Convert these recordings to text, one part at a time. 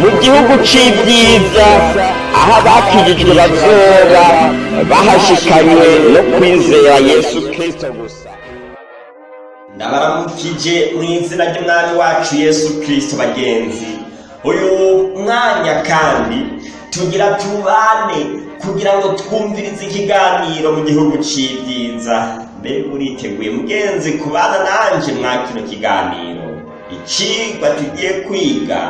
mu gihugu c'ibyiza aho abakijijwe bazoba bahashikanywe no kwizera yesu kristo gusa. Ndabaramukije mu izina ry'umwami wacu yesu kristo bagenzi uyu mwanya kandi tugira tubane kugira ngo twumvirize ikiganiro mu gihugu c'ibyiza. Mbega uriteguye mugenzi kubana nanje mwa kino kiganiro? Icigwa tugiye kwiga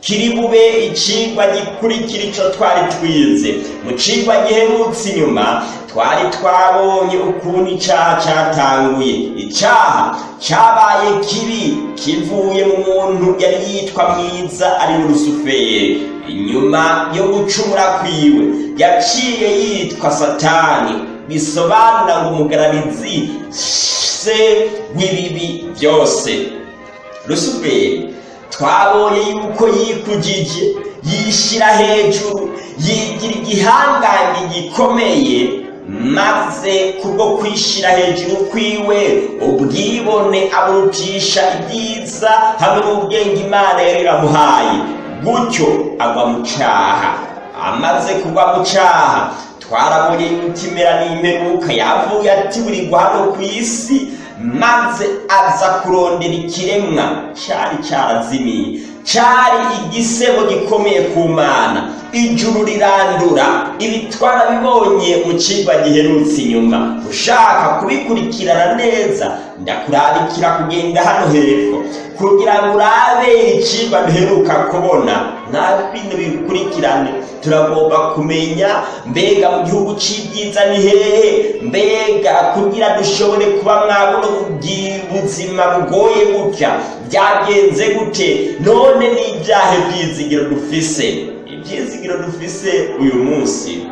kiri bube icigwa gikurikira ico twari twize. Mu cigwa giherutse inyuma twari twabonye ukuntu icaha catanguye. Icaha cabaye kibi kivuye mu muntu yari yitwa mwiza ari mu rusuferi inyuma yo gucumura kwiwe yaciye yitwa satani. Bisobanura ngo umugararizi se w'ibibi byose. Rusuferi twabonye yuko yikujije yishyira hejuru yigira igihangange gikomeye maze kubwo kwishyira hejuru kwiwe ubwibone aburutisha ibyiza hamwe n'ubwenge imana yari iramuhaye. Gutyo agwa mu cyaha. Amaze kugwa mu cyaha twarabonye yuko imera n'imperuka. Yavuye ati buri hano ku isi maze aza kurondera ikiremwa cyari cyarazimiye. Cyari igisebo gikomeye ku mana. Ijuru rirandura ibi twarabibonye mu cigwa giherutse inyuma. Ushaka kubikurikirana neza ndakurarikira kugenda hano hepfo. Kugira ngo urabe icigwa duheruka kubona. Nta bintu bikurikirane. Turagomba kumenya mbega mu gihugu c'ibyiza ni hehe? Mbega kugira dushobore kuba mwabuno buzima bugoye gutya byagenze gute? None n'ibyahe byizigiro dufise. Ibyizigiro dufise uyu munsi.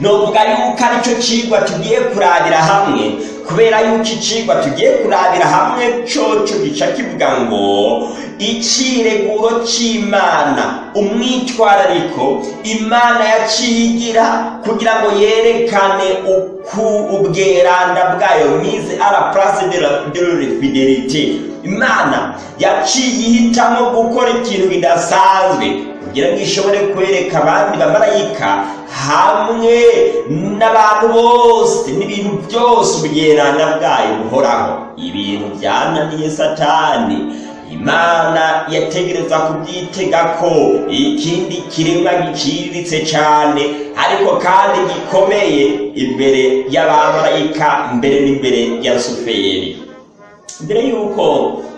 Novuga yuko ari cyo cigwa tugiye kurabira hamwe kubera yuko icigwa tugiye kurabira hamwe coco gica kivuga ngo icireguro c'imana. Umwitwarariko imana yaciye igira kugira ngo yerekane uku ubweranda bwayo mize ara place de la de la fidelite imana yaciye ihitamo gukora ikintu kidasanzwe. Kugira ngo ishobore kwereka abandi bamarayika hamwe n'abantu bose n'ibintu byose ubweranda bwayo buhoraho. Ibintu byananiye satani. Imana yategereza kubyitega ko ikindi kiremwa giciriritse cyane ariko kandi gikomeye imbere y'abamarayika mbere n'imbere ya suferi mbere y'uko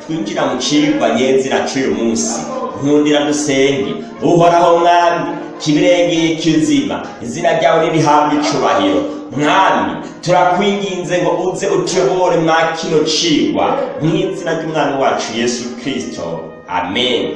twinjira mu cigwa nyenzira c'uyu munsi nkundira dusenge uhoraho mwami kibirengeye kizima izina ryawe ririhabwa icubahiro. Mwami turakwinginze ngo uze utuyobore mwa kino cigwa mu izina ry'umwami wacu yesu kristo. Amen.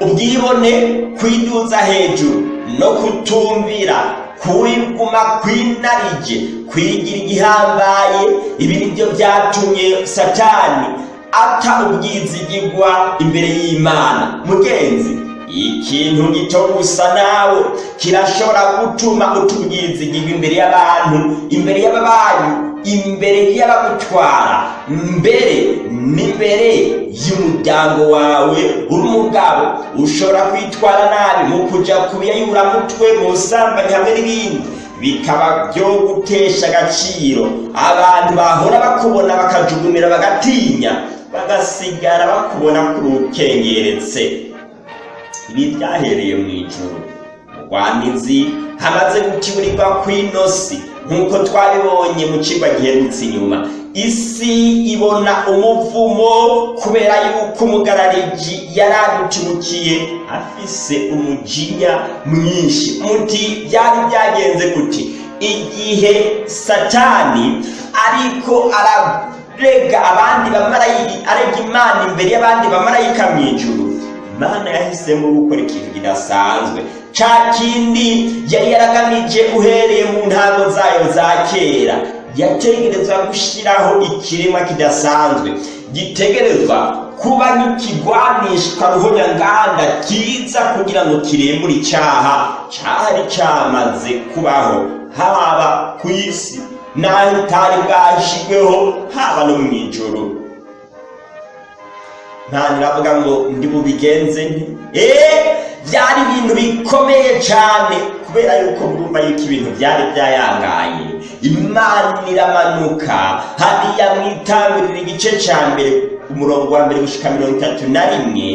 Ubwibone kwiduza hejuru no kutumvira kwiguma kwinarije kwigira igihambaye ibi ni byo byatumye satani ata ubwizigirwa imbere y'imana. Mugenzi ikintu gito gusa nawe. Kirashobora gutuma utubwizigirwa imbere y'abantu imbere y'ababanyi imbere y'abagutwara. Mbere n'imbere y'umuryango wawe. Uri umugabo ushobora kwitwara nabi mu kuja kubiyayuramutwe mu busambanyi hamwe n'ibindi. Bikaba byo gutesha agaciro. Abantu bahora bakubona bakajugumira bagatinya. Bagasigara bakubona kuri ukengeretse. Ibi byahereye mu ijuru. Rwamizi hamaze gukiburirwa kw'inosi. Nk'uko twabibonye mu cigwa giherutse inyuma. Isi ibona umuvumo kubera yuko umugarariji yari adutimukiye afise umujinya mwinshi. Muti byari byagenze gute. Igihe satani ariko ararega abandi bamarayika arega imana imbere y'abandi bamarayika mu ijuru. Imana yahisemo gukora ikintu kidasanzwe. Ca kindi yari yaragamije uhereye mu ntango zayo za kera. Yategerezwa gushyiraho ikiremwa kidasanzwe. Gitegerezwa kuba nk'ikigwanishwa ruhonyanganda kiza kugira ngo kirembure icyaha. Cyari cyamaze kubaho haba ku isi. N'aho itari bwashyirweho haba no mu ijoro. Imana iravuga ngo ndi bubigenze nti eee byari ibintu bikomeye cyane kubera yuko murumva yuko ibintu byari byayangaye. Imana iramanuka hariya mwitangurira igice cya mbere umurongo wa mbere gushika mirongo itatu na rimwe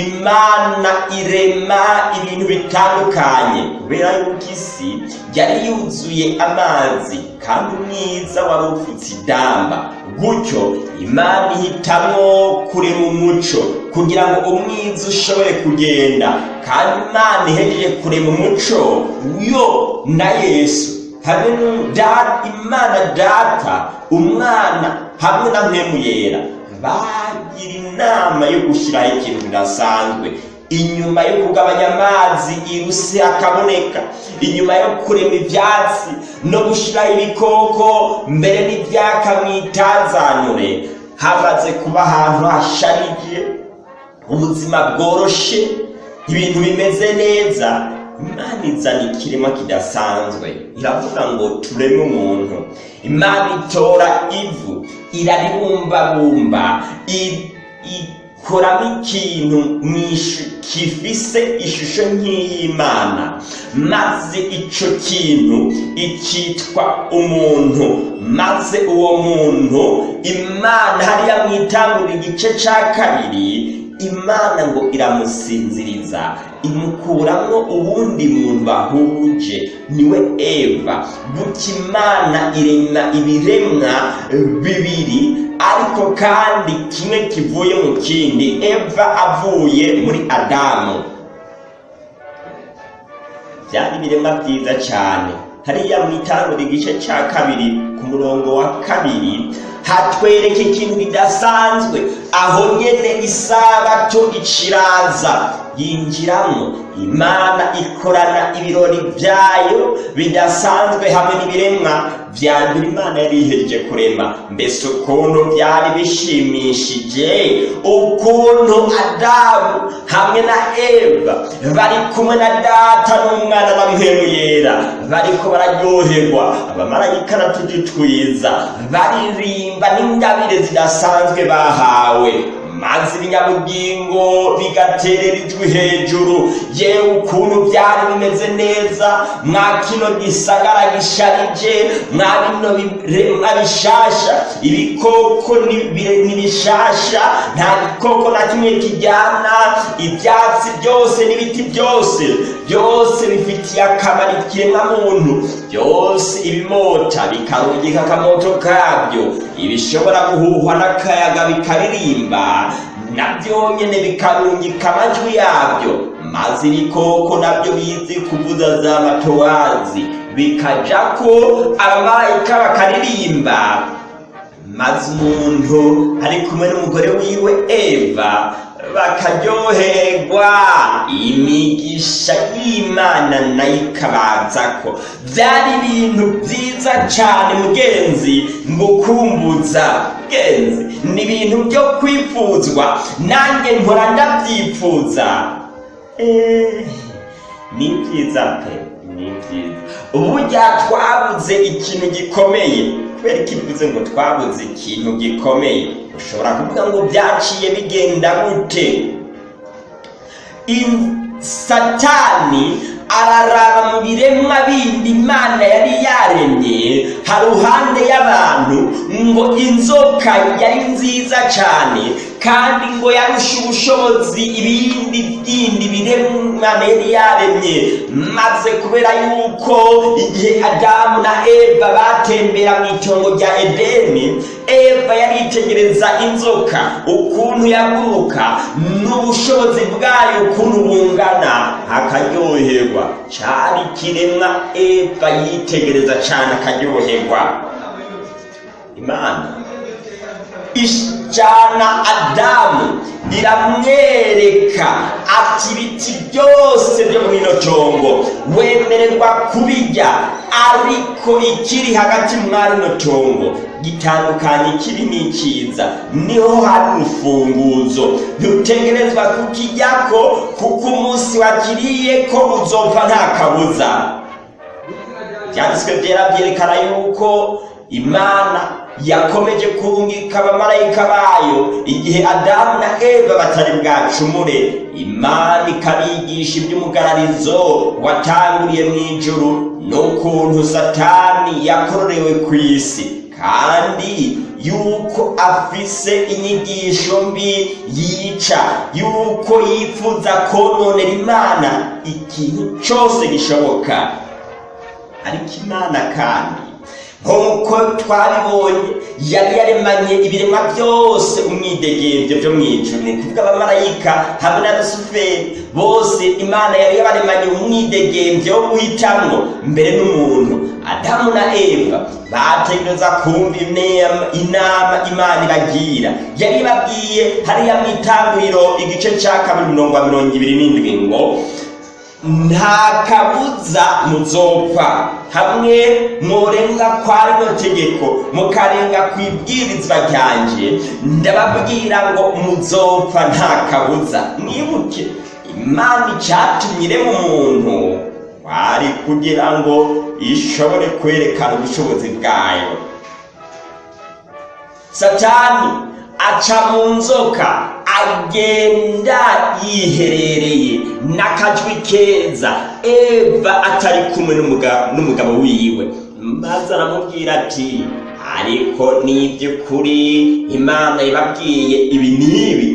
imana irema ibintu bitandukanye. Kubera yuko isi yari yuzuye amazi kandi umwiza wari ufutse idamba. Gutyo imana ihitamwo kurema umuco kugira ngo umwiza ushobore kugenda. Kandi imana ihejeje kurema umuco yo na yesu. Hamwe imana data umwana hamwe na mpemu yera bagira inama yo gushyiraho ikintu kidasanzwe inyuma yo kugabanya amazi iruse akaboneka. Inyuma yo kurema ibyatsi no gushyiraho ibikoko mbere n'ibyaka mu itazanure hamaze kuba ahantu hasharije ubuzima bworoshe ibintu bimeze neza. Imana izana ikirema kidasanzwe. Iravuga ngo tureme umuntu. Imana itora ivu iraribumbabumba ikoramo ikintu gifise ishusho nk'iy'imana. Maze icyo kintu ikitwa umuntu. Maze uwo muntu imana hariya mu itangurira igice cya kabiri imana ngo iramusinziriza. Imukuramo ubundi muntu bahuje ni we eva. Gutya imana irema ibiremwa bibiri ariko kandi kimwe kivuye mu kindi eva avuye muri adamu. Byari ibiremwa byiza cyane. Hariya mu itangurira igice cya kabiri ku murongo wa kabiri hatwereka ikintu kidasanzwe aho nyene isabato iciraza yinjiramo. Imana ikorana ibirori byayo bidasanzwe hamwe n'ibiremwa vya mbere imana yari ihereje kurema. Mbese ukuntu byari bishimishije ukuntu adamu hamwe na eva bari kumwe na data n'umwana na mpemu yera. Bariko bararyoherwa abamarayika natugitwiza baririmba n'ingabire zidasanzwe bahawe. Maze ibinyabugingo bigaterera ijwi hejuru. Yewe ukuntu byari bimeze neza mwa kino gisagara gisharije mwa bino biremwa bishasha. Ibikoko ni bishasha nta gikoko na kimwe kijyana ibyatsi byose n'ibiti byose. Byose bifitiye akamaro ikiremwa muntu. Byose ibimota bikarungika akamoto kabyo. Ibishobora guhuhwa n'akayaga bikaririmba na byo nyine bikarungika amajwi yabyo. Maze ibikoko na byo bizi kuvuza za matowazi bikaja ko abamarayika bakaririmba. Maze umuntu ari kumwe n'umugore wiwe eva bakaryoherwa imigisha y'imana na yo ikabaza ko byari ibintu byiza cyane mugenzi ngukumbuza. Mugenzi ni ibintu byo kwifuzwa. Nanjye mpora ndabyifuza ni byiza pe ni byiza. Burya twabuze ikintu gikomeye. Kubera ko ivuze ngo twabuze ikintu gikomeye. Ushobora kuvuga ngo byaciye bigenda gute? Satani araraba mu biremwa bindi imana yari yaremye haruhande y'abantu ngo inzoka yari nziza cyane kandi ngo yarusha ubushobozi ibindi bindi biremwa imana yari yaremye. Maze kubera yuko igihe adamu na eva batembera mu itongo rya edeni eva yaritegereza inzoka ukuntu yaguruka n'ubushobozi bwayo ukuntu bungana. Akaryoherwa cyari ikiremwa eva yitegereza cyane akaryoherwa. Imana ijana adamu iramwereka ati ibiti byose byo mu ino tongo wemererwa kubijya ariko ikiri hagati mwari ino tongo gitandukanye ikibi n'ikiza ni ho hari urufunguzo. Ntutegerezwa kukijyako kuko umunsi wakiriye ko uzopfa nta kabuza. Byanditswe byera byerekana yuko imana yakomeje kurungika abamarayika bayo igihe adamu na eva batari bwacumure. Imana ikabigisha iby'umugararizo watanguriye mu ijuru n'ukuntu satani yakororewe ku isi. Kandi yuko afise inyigisho mbi yica yuko yifuza kononera imana ikintu cyose gishoboka. Ariko imana kandi nk'uko twabibonye yari yaremanye ibiremwa byose umwidegemvyo byo mu ijuru ni kuvuga abamarayika hamwe na rusuferi bose imana yari yabaremanye umwidegemvyo wo guhitamwo mbere n'umuntu. Adamu na eva bategereza kumva inama imana ibagira yari ibabwiye hariya mu itanguriro igice ca kabiri mirongo mirongo ibiri n'indwi ngo nta kabuza muzopfa. Hamwe mworenga kwa rino tegeko mukarenga ku ibwirizwa ryanje ndababwira ngo muzopfa nta kabuza. Mwibuke imana icatumye irema umuntu wari kugira ngo ishobore kwerekana ubushobozi bwayo. Satani aca mu nzoka. Agenda yiherereye n'akajwi keza. Eva atari kumwe n'umugabo wiwe. Maze aramubwira ati ariko ni iby'ukuri imana ibabwiye ibi n'ibi.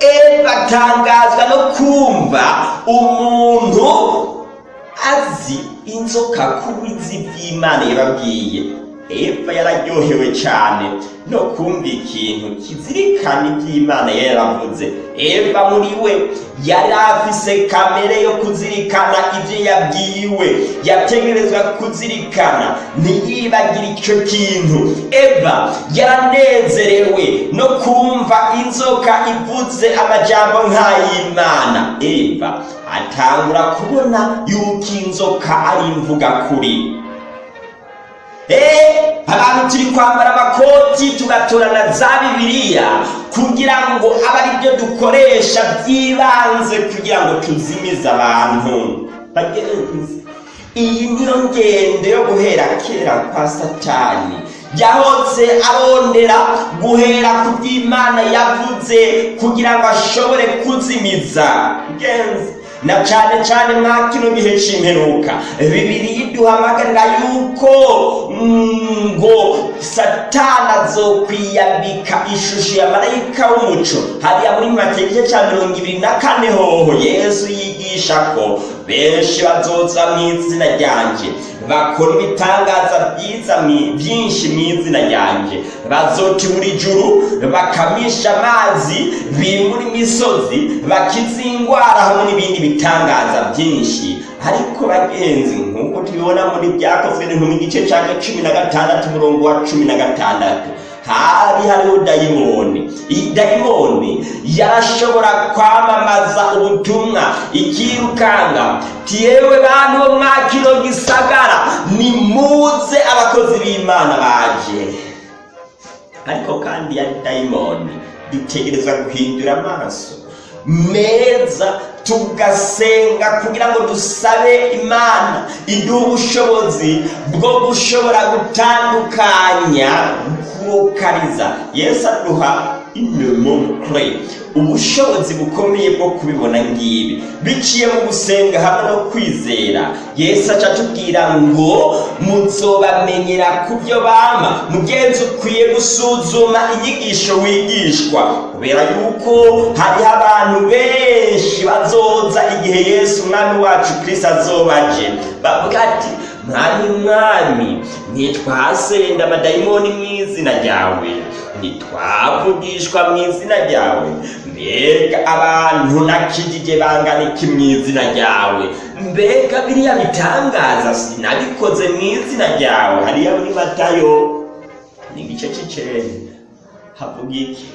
Eva atangazwa no kumva umuntu azi inzoka kubizi by'imana yababwiye. Eva yararyohewe cyane. No kumva ikintu kizirikana iby'imana yaravuze. Eva muri we yari afise kamere yo kuzirikana ibyo yabwiwe. Yategerezwa kuzirikana. Ntiyibagire icyo kintu. Eva yaranezerewe no kumva inzoka ivuze amajambo nk'ay'imana. Eva atangura kubona yuko inzoka ari imvuga kuri. Abantu turi kwambara amakoti tugatorana za bibiliya kugira ngo abe ari byo dukoresha by'ibanze kugira ngo tuzimize abantu. Iyi niyo ngendo yo guhera kera kwa satani. Yahotse arondera guhera ku by'imana yavuze kugira ngo ashobore kuzimiza. Genzi na cyane cyane mwa kino gihe cy'imperuka bibiri iduhamagarira yuko ngo satana azokwiyambika ishusho ya marayika w'umuco. Hariya muri make igice cya mirongo ibiri na kane hoho yesu yigisha ko benshi bazoza mu izina ryanjye bakora ibitangaza byiza byinshi mu izina ryanjye bazota buri juru bakamisha amazi bimura imisozi bakiza indwara hamwe n'ibindi bitangaza byinshi. Ariko bagenzi nk'uko tubibona muri byakozwe mu gice cya cumi na gatandatu umurongo wa cumi na gatandatu. Hari hariho dayimoni iyi dayimoni yarashobora kwamamaza ubutumwa. Ikirukanga. Tiyewe bantu bo mwa kino gisagara nimuze abakozi b'imana baje. Ariko kandi ya dayimoni dutegereza guhindura amaso. Meza tugasenga kugira ngo dusabe imana iduhe ubushobozi bwo gushobora gutandukanya kurokariza yesu aduha inemomukure ubushobozi bukomeye bwo kubibona ngibi. Biciye mu gusenga hamwe no kwizera. Yesu aca atubwira ngo muzobamenyera ku byo bama mugenzi ukwiye gusuzuma inyigisho wigishwa. Kubera yuko hariho abantu benshi bazoza igihe yesu umwami wacu kirisito azobaje. Bavuga ati mwami mwami ntitwasenda amadayimoni mu izina ryawe. Ntitwavugishwa mu izina ryawe. Mbega abantu nakijije bangana iki mu izina ryawe? Mbega biriya bitangaza sinabikoze mu izina ryawe. Hariya muri matayo ni igice cy'icenda havuga iki?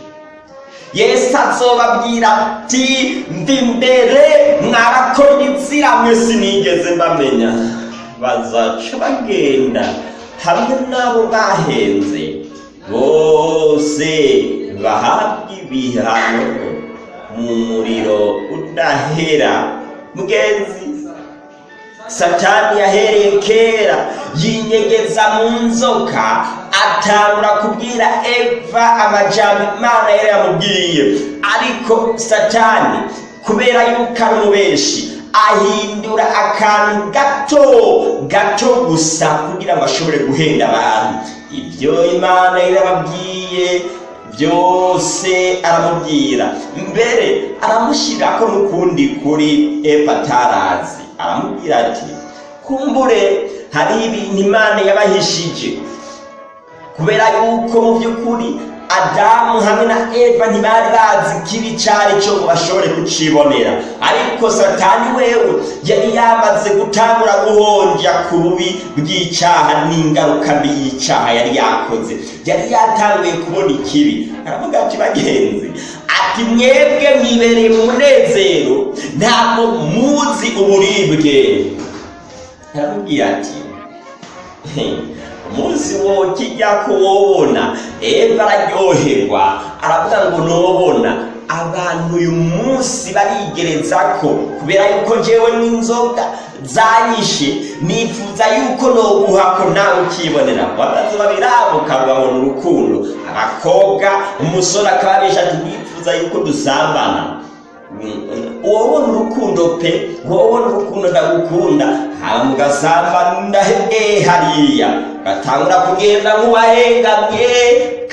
Yesu azobabwira ati ndi mbere mwarakora inzira mwe sinigeze mbamenya. Bazaca bagenda hamwe n'abo bahenze. Bose bahabwa ibihano mu muriro udahera mugenzi satani yahereye kera yinyegeza mu nzoka atangura kubwira eva amajambo imana yari yamubwiye. Ariko satani kubera yuko ari umubeshi ahindura akantu gato gato gusa kugira ngo ashobore guhenda abantu. Ibyo imana yari yababwiye byose aramubwira. Mbere aramushyirako n'ukundi kuri eva atarazi. Aramubwira ati kumbure hariho ibintu imana yabahishije. Kubera yuko mu by'ukuri adamu hamwe na eva ntibari bazi ikibi cyari cyo ngo bashobore kucibonera. Ariko satani wewe yari yamaze gutangura guhonja ku bubi bw'icyaha n'ingaruka mbi y'icyaha yari yakoze. Yari yatanguye kubona ikibi. Aravuga ati bagenzi ati mwebwe mwibereye mu munezero ntabwo muzi uburibwe. Aramubwira ati umunsi wo kijya kuwubona eva araryoherwa. Aravuga ngo nubona abantu uyu munsi barigereza ko kubera yuko njyewe n'inzoga zanyishe. Nifuza yuko noguha ko nawe ukibonera bamaze babirabuka babona urukundo abakobwa umusore akaba abesha ati nifuza yuko dusambana. Wobona urukundo pe? Wobona urukundo ndagukunda. Hama mugasambana eh hariya. Gatangura kugenda nk'uwahengamye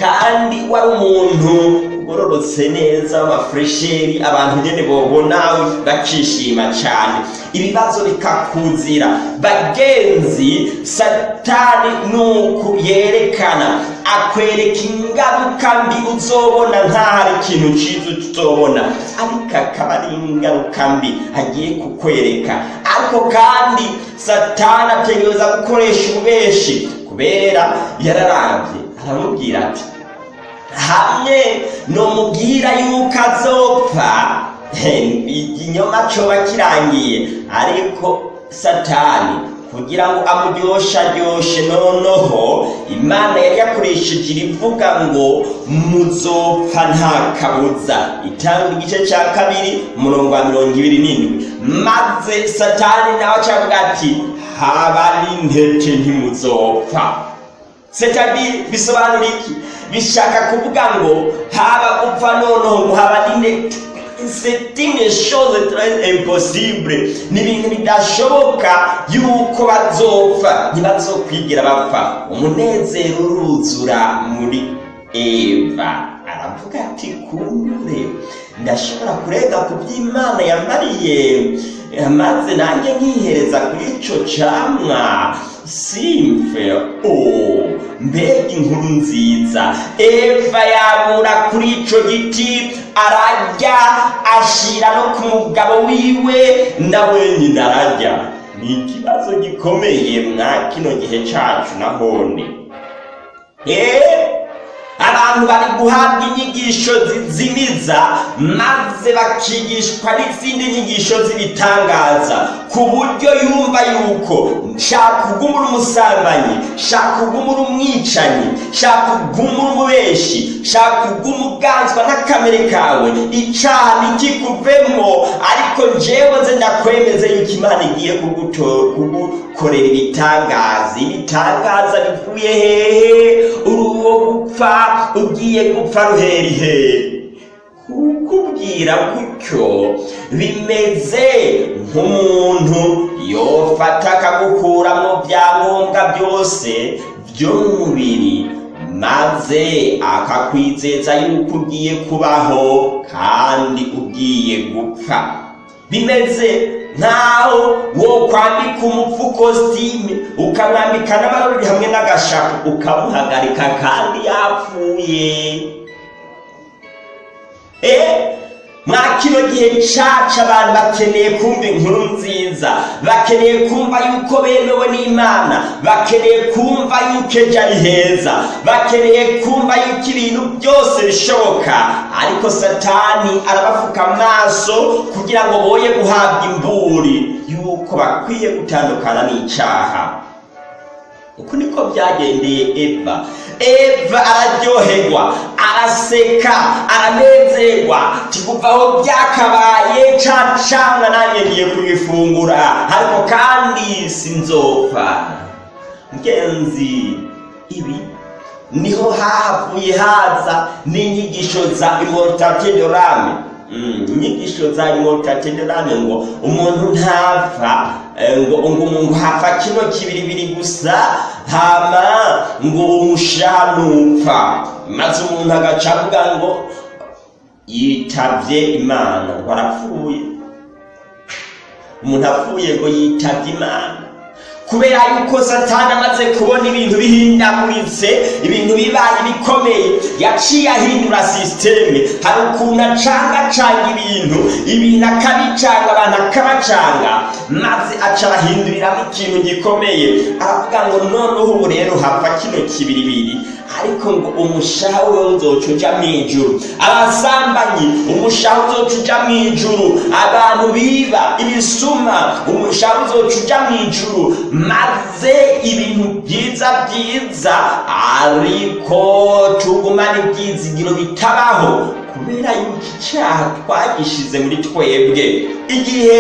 kandi wari umuntu ugororotse neza w'amafuresheri abantu nyene bobona bakishima cyane. Ibibazo bikakuzira. Bagenzi satani nuku yerekana akwereka ingaruka mbi uzobona nkaho ari ikintu cyiza uzobona ariko akaba ari ingaruka mbi agiye kukwereka. Ariko kandi satani ategereza gukoresha ububeshi kubera yararambye aramubwira ati hamwe nomubwira yuko azopfa. Ikinyoma coba kirangiye ariko satani kugira ngo amuryoshe aryoshe noneho imana yari yakoresheje irivuga ngo muzopfa nta kabuza. Itanga igice cya kabiri umurongo wa mirongo ibiri n'indwi. Maze satani nawe acavuga ati haba n'intete ntimuzopfa setadi bisobanura iki bishaka kuvuga ngo haba gupfa noneho ngo haba n'intete c'est une chose très impossible. Ni ibintu bidashoboka yuko bazopfa ntibazokwigira bapfa umunezero uruzura muri eva. Aravuga ati kumbure ndashobora kurega ku by'imana yamariye maze nanjye nkihereza kuri ico camwa. Simfe o mbega inkuru nziza. Eva yabura kuri ico giti ararya ashira no ku mugabo wiwe. Na wenyine ararya. Ni ikibazo gikomeye mwa kino gihe cacu nahone eh? Abantu bari guhabwa inyigisho zizimiza maze bakigishwa n'izindi nyigisho z'ibitangaza. Ku buryo yumva yuko shaka ugumura umusambanyi shaka ugumura umwicanyi shaka ugumura umubeshi shaka ugumura uganzwa n'akamere kawe. Icaha ntikikuvemo ariko njyewe nze ndakwemeze yuko imana igiye kugukorera ibitangaza. Ibitangaza bivuye hehe gupfa ugiye gupfa ruherihe kukubwira gutyo bimeze nk'umuntu yofata akagukuramo byangombwa byose by'umubiri maze akakwizeza yuko ugiye kubaho kandi ugiye gupfa. Bimeze nkaho wo kwambika umupfu kositime ukamwambika n'amarori hamwe n'agashapu ukamuhagarika kandi yapfuye mwa kino gihe cacu abantu bakeneye kumva inkuru nziza. Bakeneye kumva yuko bemewe n'imana. Bakeneye kumva yuko ejo ari heza. Bakeneye kumva yuko ibintu byose bishoboka. Ariko satani arabafuka amaso kugira ngo boye guhabwa imburi. Yuko bakwiye gutandukana n'icaha uku niko byagendeye eva. Eva araryoherwa araseka aranezerwa. Aho byakabaye ca canga nanjye ngiye kubifungura ariko kandi sinzopfa. Mugenzi ibi ni ho havuye haza n'inyigisho za immortate de inyigisho za immortate de l'âme ngo umuntu ntapfa. Eh, ngo umuntu hapfa kino kibiribiri gusa hama ngo umushanupfa maze umuntu agaca avuga ngo yitavye imana. Ngo arapfuye. Umuntu apfuye ngo yitavye imana. Kubera yuko satani amaze kubona ibintu bihindaguritse ibintu bibaye bikomeye. Yaciye ahindura sisiteme hari ukuntu acangacanga ibintu ibintu akabicanga abantu akabacanga maze aca arahinduriramo ikintu gikomeye. Aravuga ngo noneho ubu rero hapfa kino kibiribiri. Ariko ngo umushaha we uzoca uja mu ijuru. Abasambanyi umushaha uzoca uja mu ijuru. Abantu biba ibisuma umushaha uzoca uja mu ijuru. Maze ibintu byiza byiza ariko tugumane ibyizigiro bitabaho. Kubera yuko icyaha twagishize muri twebwe igihe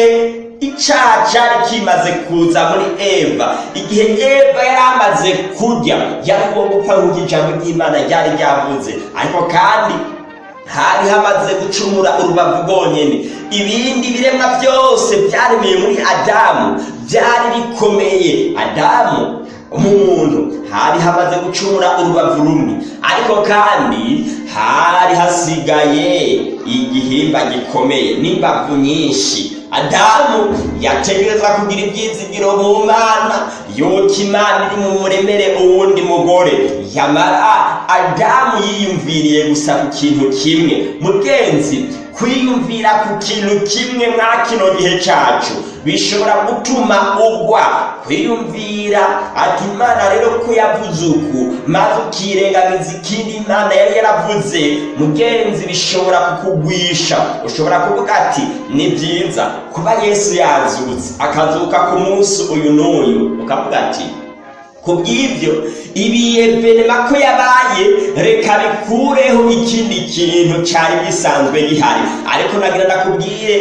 icyaha cyari kimaze kuza muri eva. Igihe eva yari amaze kurya yari nk'uko ijambo ry'imana ryari ryavuze ariko kandi hari hamaze gucumura urubavu rwonyine ibindi biremwa byose byaremeye muri adamu byari bikomeye. Adamu umuntu hari hamaze gucumura urubavu rumwe. Ariko kandi hari hasigaye igihimba gikomeye n'imbavu nyinshi. Adamu yategereza kugira ibyizigiro mu mana yuko imana iri mu muremere uwundi mugore. Yamara adamu yiyumviriye gusa ku kintu kimwe. Mugenzi kwiyumvira ku kintu kimwe mwa kino gihe cyacu. Bishobora gutuma ugwa. Kwiyumvira ati imana rero ko yavuze uku. Maze ukirengagiza ikindi imana yari yaravuze. Mugenzi bishobora kukugwisha. Ushobora kuvuga ati ni byiza. Kuba yesu yazutse akazuka ku munsi uyu n'uyu. Ukavuga ati ku bw'ibyo ibiyevenema ko yabaye reka bikureho ikindi kintu cyari gisanzwe gihari. Ariko nagira ndakubwire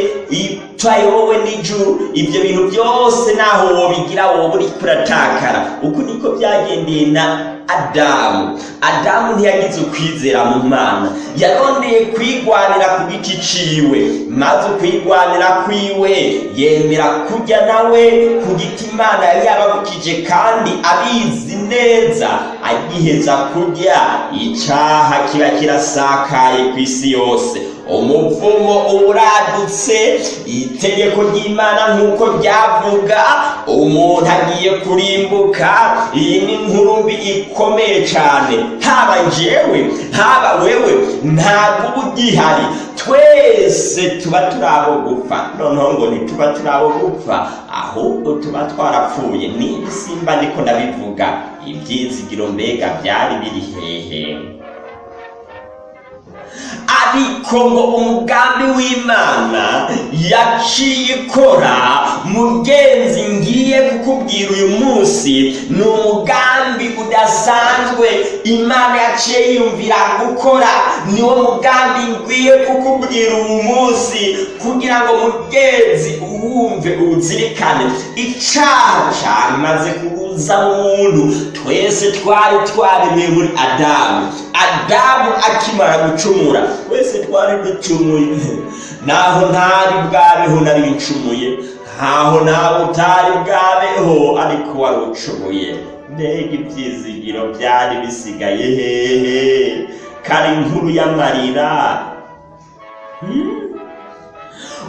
itwaye wowe n'ijuru. Ibyo bintu byose naho wobigira wowe uri kuratakara. Uku niko byagendeye na adamu. Adamu ntiyagize ukwizera mu mana. Yarondeye kwigwanira ku giti ciwe. Maze ukwigwanira kwiwe yemera kujya nawe ku giti imana yari yababukije kandi abizi neza. Agiheza kurya icaha kiba kirasakaye ku isi yose. Umuvumo uradutse itegeko ry'imana nk'uko ryavuga umuntu agiye kurimbuka iyi ni inkuru mbi ikomeye cyane. Haba njyewe haba wewe ntabwo uba ugihari. Twese tuba turi abo gupfa. Noneho ngo ntituba turi abo gupfa ahubwo tuba twarapfuye. Simba niko ndabivuga ibyizigiro mbega byari biri hehe? Ariko ngo umugambi w'imana yaciye ikora mugenzi ngiye kukubwira uyu munsi ni umugambi udasanzwe. Imana yaciye yiyumvira gukora. Niwo mugambi ngiye kukubwira uyu munsi kugira ngo mugenzi uwumve uwuzirikane icyaha cyamaze kubuza umuntu twese twari twaremeye muri adamu. Adamu akimara gucumura twese twari ducumuye. Naho ntari bwabeho nari ncumuye. Ntaho nawe utari bwabeho ariko wari ucumuye. Mbega ibyizigiro byari bisigaye hehe. Kari inkuru y'amarira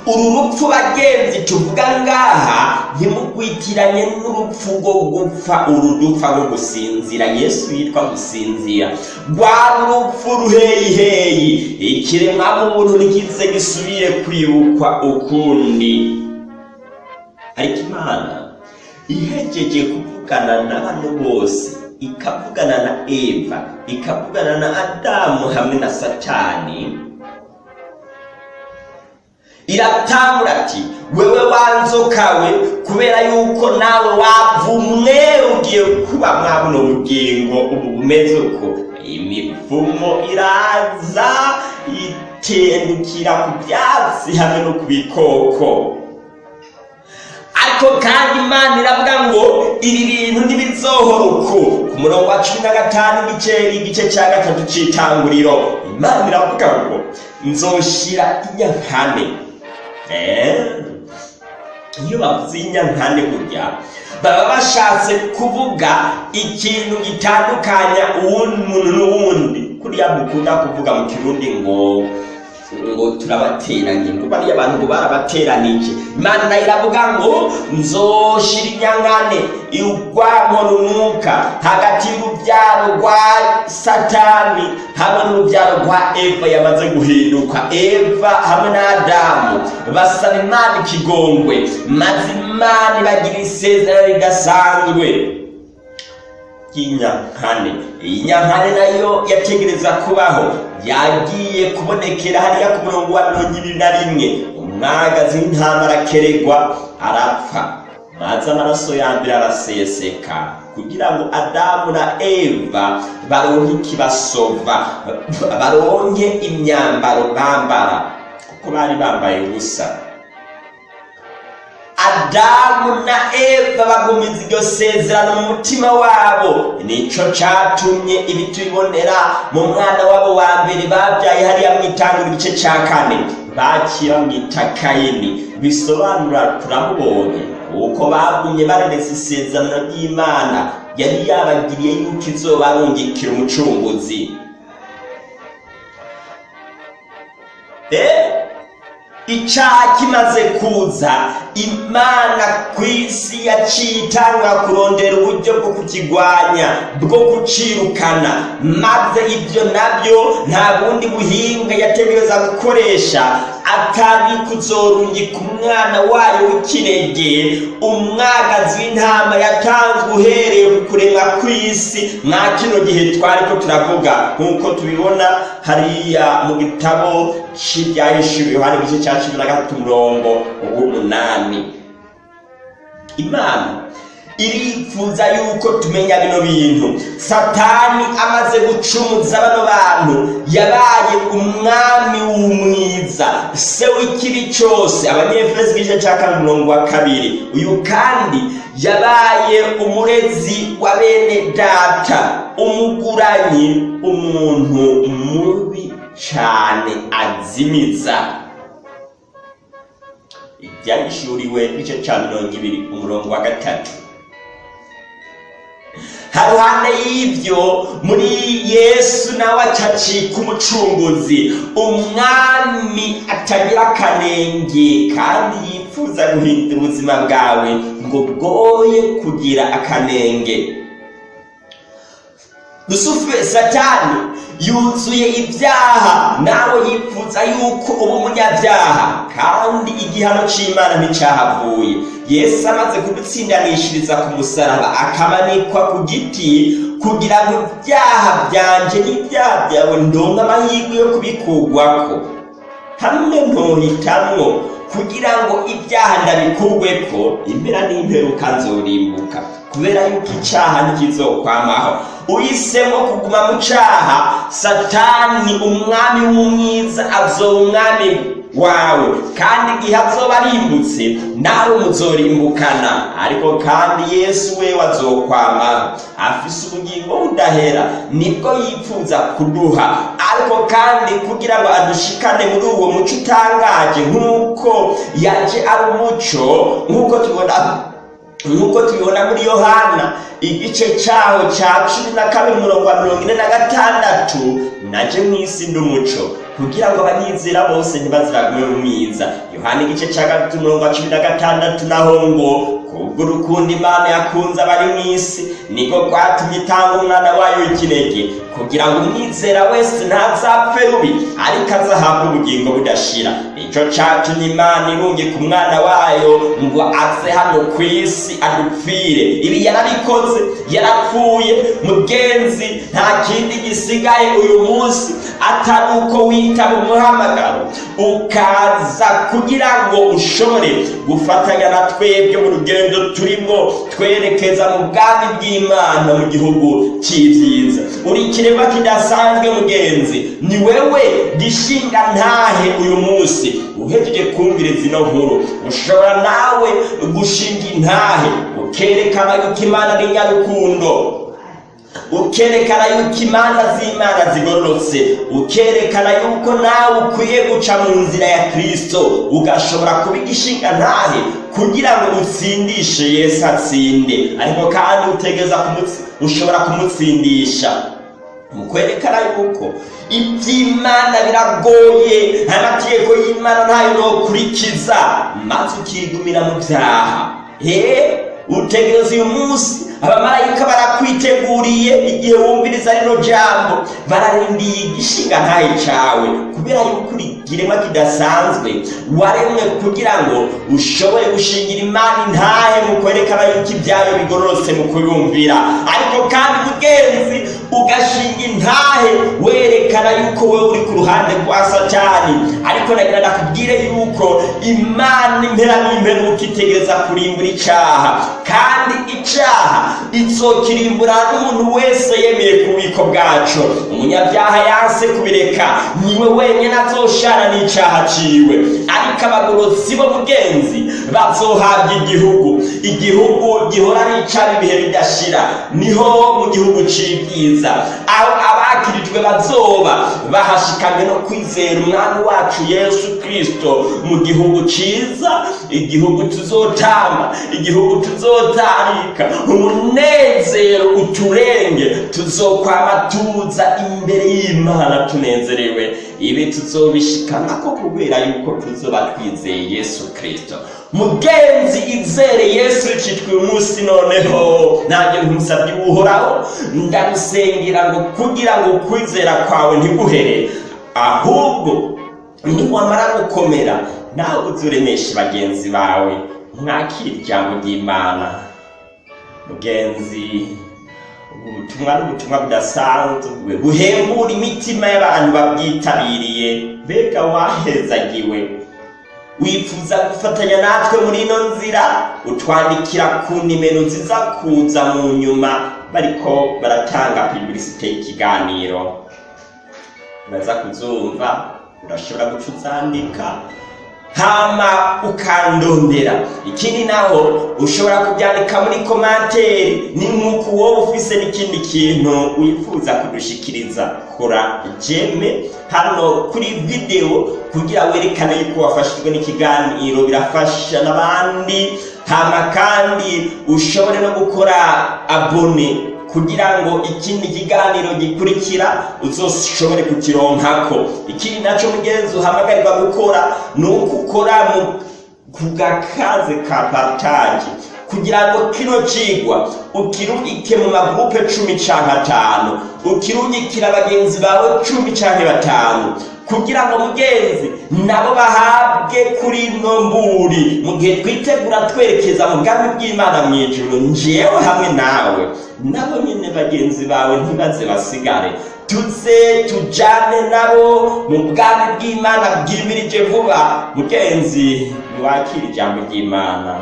uru rupfu bagenzi tuvuga ngaha ntimugwitiranye n'urupfu rwo gupfa uru dupfa rwo gusinzira. Yesu yitwa gusinzira. Rwari urupfu ruheyiheyi ikiremwa muntu ntikize gisubire kwibukwa ukundi. Ariko imana ihejeje kuvugana na bano bose ikavugana na eva ikavugana na adamu hamwe na satani iratangura ati wewe wanzokawe kubera yuko nawe wavumwe ugiye kuba mwa buno bugingo. Ubu bumeze uko? Imivumo iraza itendukira ku byatsi hamwe no ku bikoko. Ariko kandi imana iravuga ngo ibi bintu ntibizohora uku ku murongo wa cumi na gatanu igice igice cya gatatu cy'itanguriro imana iravuga ngo nzoshira inyankane Eh, iyo bavuze inyankane burya baba bashatse kuvuga ikintu gitandukanya uwundi muntu n'uwundi. Kuriya dukunda kuvuga mu kirundi ngo ngo turabateranye ngo bariya abantu ngo barabateranije imana iravuga ngo nzoshira inyankane urwanko runuka hagati y'urubyaro rwa satani hamwe n'urubyaro rwa eva yamaze guhinduka eva hamwe na adamu basaba imana ikigongwe maze imana ibagira isezerano ridasanzwe y'inyankane iyi nyankane na yo yategereza kubaho. Yagiye kubonekera hariya ku murongo wa mirongo ibiri na rimwe. Umwagazi w'intama arakeregwa arapfa. Maze amaraso ya mbere araseseka. Kugira ngo adamu na eva baronke ikibasova baronke imyambaro bambara. Kuko bari bambaye ubusa. Adamu na eva bagumiza iryo sezerano mu mutima wabo. Nico catumye ibi tubibonera mu mwana wabo wa mbere babyaye hariya mwitangura igice ca kane. Bakira mwita kayini bisobanura turamubonye uko bagumye barereza isezerano ry'imana. Yari yabagiriye yuko izobarungikira umucunguzi. Eh? Icyaha kimaze kuza. Imana ku isi yaciye itanga kurondera uburyo bwo kukigwanya bwo kucirukana. Maze ibyo na byo nta bundi buhinga yategereza gukoresha. Atari kuzorungika umwana wayo w'ikinege umwagazi w'intama yatanzwe uhereye ku kuremwa kw'isi. Mwa kino gihe twari ko turavuga. Nk'uko tubibona hariya mu gitabo cy'ibyahishuwe yohani igice cya cumi na gatatu umurongo w'umunani imana irifuza yuko tumenya bino bintu. Satani amaze gucumuza bano bantu. Yabaye umwami w'umwiza. Se w'ikibi cyose. Abanyefuresi igice cya kane umurongo wa kabiri. Uyu kandi yabaye umurezi wa bene data. Umuguranyi umuntu mubi cyane azimiza. Ibyahishuriwe igice cya mirongo ibiri umurongo wa gatatu. Haruhande y'ibyo muri yesu nawe acacika umucunguzi umwami atagira akanenge kandi yifuza guhindura ubuzima bwawe ngo bwoye kugira akanenge. Rusufe satani yuzuye ibyaha nawe yifuza yuko uba umunyabyaha. Kandi igihano cy'imana nticyahavuye yesu amaze kubitsindanishiriza ku musaraba akamanikwa ku giti kugira ngo ibyaha byanjye n'ibyaha byawe ndonke amahirwe yo kubikugwako. Hamwe ntohitamwo kugira ngo ibyaha ndabikurweko impera n'imperuka nzorimbuka kubera yuko icyaha ntikizokwamaho uhisemo kuguma mu cyaha satani umwami w'umwiza azoba umwami wawe. Kandi igihe azoba arimbutse nawe muzorimbukana. Ariko kandi yesu we wazokwamaho afise ubugingo budahera ni bwo yifuza kuduha. Ariko kandi kugira ngo adushikane muri uwo muco utangaje nk'uko yaje ari umuco nk'uko tubona nk'uko tubibona muri yohana igice cyaho cya cumi na kabiri umurongo wa mirongo ine na gatandatu naje mu isi ndi umuco kugira ngo abanyizera bose ntibaziragume mu mwiza yohana igice cya gatatu umurongo wa cumi na gatandatu naho ngo kubw'urukundo imana yakunze abari mu isi. Niko rwatumye itanga umwana wayo w'ikinege. Kugira ngo umwizera wese ntazapfe rubi ariko azahabwe ubugingo budashira. Icyo cyatumye imana irungika umwana wayo ngo aze hano ku isi adupfire. Ibi yarabikoze yarapfuye. Mugenzi nta kindi gisigaye uyu munsi. Atari uko witaba umuhamagaro ukaza kugira ngo ushobore gufatanya na twebwe mu rugendo turimo twerekeza mu bwami bw'imana mu gihugu cy'ibyiza. Uri ikiremwa kidasanzwe mugenzi ni wewe gishinga ntahe uyu munsi. Uhejeje kumvira zino nkuru. Ushobora nawe gushinga intahe ukerekana yuko imana ari nyarukundo ukerekana yuko imanza z'imana zigororotse ukerekana yuko nawe ukwiye guca mu nzira ya kristo ugashobora kuba igishinga ntahe kugira ngo utsindishe yesu atsinde. Ariko kandi utegeza ushobora kumutsindisha. Mu kwerekana yuko iby'imana biragoye amategeko y'imana ntayo nokurikiza. Maze ukigumira mu byaha. Utegereza uyu munsi abamarayika barakwiteguriye igihe wumviriza rino jambo. Bararindiye igishinga ntaye cawe. Kubera yuko uri ikiremwa kidasanzwe waremwe kugira ngo ushobore gushingira imana intahe mu kwerekana yuko ibyayo bigororotse mu kuyumvira. Ariko kandi mugenzi ugashinga intahe werekana yuko wowe uri ku ruhande rwa satani. Ariko nagira nakubwire yuko imana impera n'imperuka itegereza kurimbura icaha. Kandi icaha izokirimbura n'umuntu wese yemeye ku bubiko bwaco umunyabyaha yanse kubireka ni we wenyine azoshana n'icaha ciwe. Ariko abagorotsi bo mugenzi bazohabwa igihugu. Igihugu gihora n'icaba ibihe bidashira. Niho mu gihugu c'ibyiza aho abakirijwe bazoba. Bahashikamye no kwizera umwami wacu yesu kristo mu gihugu ciza igihugu tuzotamba igihugu tuzotarika. Umunezero uturenge tuzokwama tuza imbere y'imana tunezerewe. Ibi tuzobishikanako kubera yuko tuzoba twizeye yesu kristo. Mugenzi izere yesu citwa uyu munsi noneho. Nanjye nkumusabye uhoraho ndagusengera ngo kugira ngo ukwizera kwawe ntiguhere. Ahubwo niwamara gukomera nawe uzuremeshe bagenzi bawe. Mwakira ijambo ry'imana. Mugenzi ubutumwa n'ubutumwa budasanzwe. Buhembura imitima y'abantu babwitabiriye. Mbega wahezagiwe. Wifuza gufatanya natwe muri ino nzira? Utwandikira ku nimero nziza kuza mu nyuma. Bariko baratanga publicite y'ikiganiro. Uraza kuzumva urashobora guca uzandika. Hama ukandondera. Ikindi naho ushobora kubyandika muri komanteri ni nk'uko wowe ufise n'ikindi kintu wifuza kudushikiriza. Kora jeme hano kuri videwo kugira werekane yuko wafashijwe n'ikiganiro. Birafasha n'abandi hama kandi ushobore no gukora abone kugira ngo ikindi kiganiro gikurikira uzoshobore kukironkako. Ikindi naco mugenzi uhamagarirwa gukora ni uko ukora ku gakaze ka partage. Kugira ngo kino cigwa ukirungike mu magurupe cumi canke atanu ukirungikira bagenzi bawe cumi canke batanu kugira ngo mugenzi nabo bahabwe kuri ino mburi mu gihe twitegura twerekeza mu bwami bw'imana mu ijuru njewe hamwe nawe. Nabo nyine bagenzi bawe ntibaze basigare. Tuze tujane nabo mu bwami bw'imana bwimirije vuba. Mugenzi niwakira ijambo ry'imana.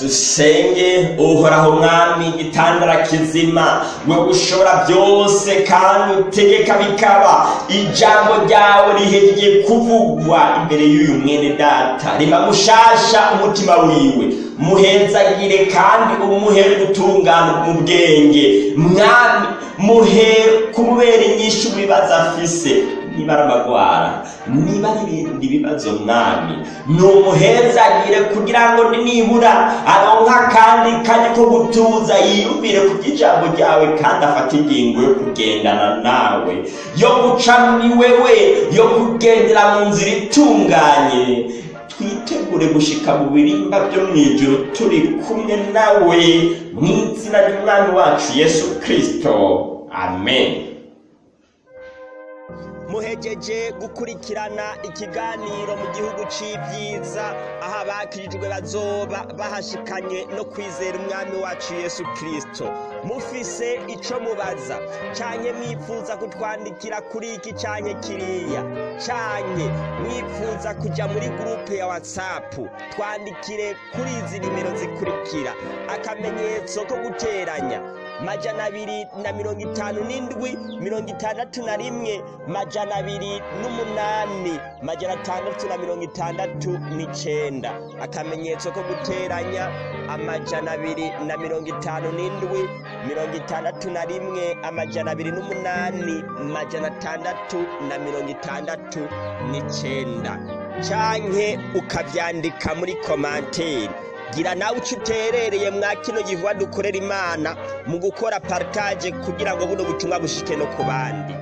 Dusenge uhoraho mwami igitandara kizima we ushobora byose kandi utegeka bikaba. Ijambo ryawe rihejeje kuvugwa imbere y'uyu mwene data. Rima mushasha umutima wiwe. Muhezagire kandi umuhe gutungana mu bwenge. Mwami muhe kumubera inyinshi ibibazo afise. Amagwara niba ari ibindi bibazo mwami ni umuhezagire kugira ngo nibura aronka kandi kanya ko gutuza yiyumvire ku by'ijambo ryawe kandi afate ingingo yo kugendana nawe yo guca muri wewe yo kugendera mu nzira itunganye twitegure gushika mu birimba byo mu ijoro turi kumwe nawe mu izina ry'umwami wacu yesu kirisito amen. Muhejeje gukurikirana ikiganiro mu gihugu c'ivyiza. Aho abakirijwe bazoba bahashikanye no kwizera umwami wacu yesu kristo. Mufise ico mubaza. Canke mwifuza kutwandikira kuri iki canke kiriya? Canke mwifuza kuja muri gurupe ya whatsapp. Twandikire kuri izi nimero zikurikira. Akamenyetso ko guteranya. Majana abiri na mirongo itanu n'indwi mirongo itandatu na rimwe. Majana abiri n'umunani majana atandatu na mirongo itandatu n'icenda. Akamenyetso ko guteranya amajana abiri na mirongo itanu n'indwi mirongo itandatu na rimwe amajana abiri n'umunani majana atandatu na mirongo itandatu n'icenda. Canke ukavyandika muri komanteri gira nawe uco uterereye mwa kino gihuwa dukorera imana mu gukora partage kugira ngo buno butumwa bushike no ku bandi.